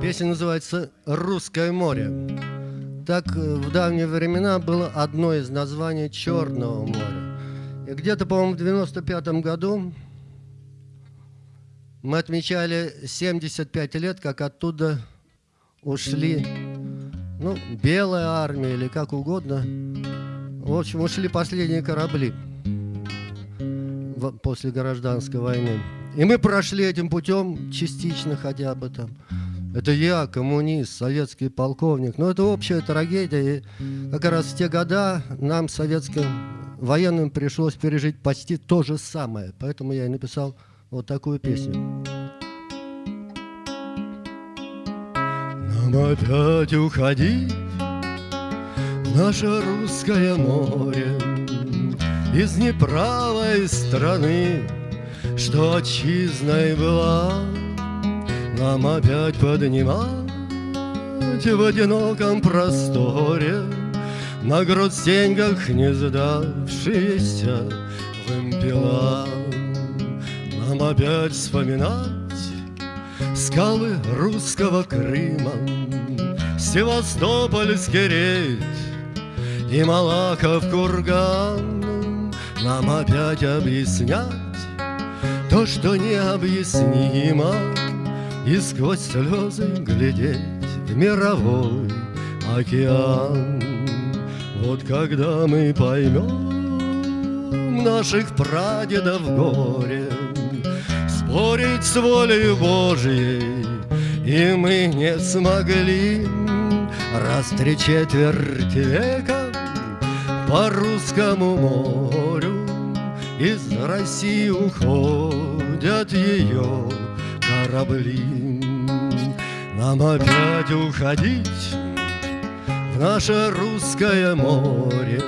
Песня называется «Русское море». Так э, в давние времена было одно из названий Черного моря. И где-то, по-моему, в 95 году мы отмечали 75 лет, как оттуда ушли, ну, белая армия или как угодно. В общем, ушли последние корабли после гражданской войны. И мы прошли этим путем частично хотя бы там. Это я, коммунист, советский полковник. Но это общая трагедия. И как раз в те года нам, советским военным, пришлось пережить почти то же самое. Поэтому я и написал вот такую песню. Нам опять уходить наше русское море Из неправой страны, что отчизной была нам опять поднимать в одиноком просторе. На грудь деньгах не сдавшиеся вымпела Нам опять вспоминать скалы русского Крыма. Севастопольский рейд и Малаков курган. Нам опять объяснять то, что необъяснимо и сквозь слезы глядеть в мировой океан. Вот когда мы поймем наших прадедов горе, Спорить с волей Божьей и мы не смогли Раз три четверти века по русскому морю Из России уходят ее корабли. Нам опять уходить в наше русское море,